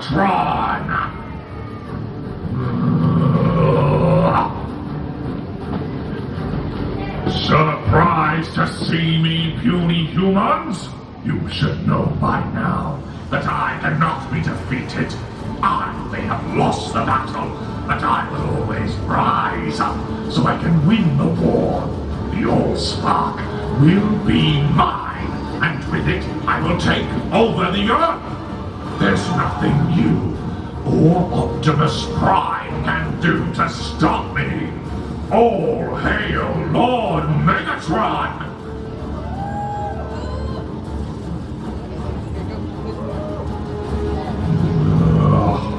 Megatron! Surprised to see me, puny humans? You should know by now that I cannot be defeated. I may have lost the battle, but I will always rise up so I can win the war. The Allspark will be mine, and with it I will take over the Earth. There's nothing you or Optimus Prime can do to stop me. All hail Lord Megatron!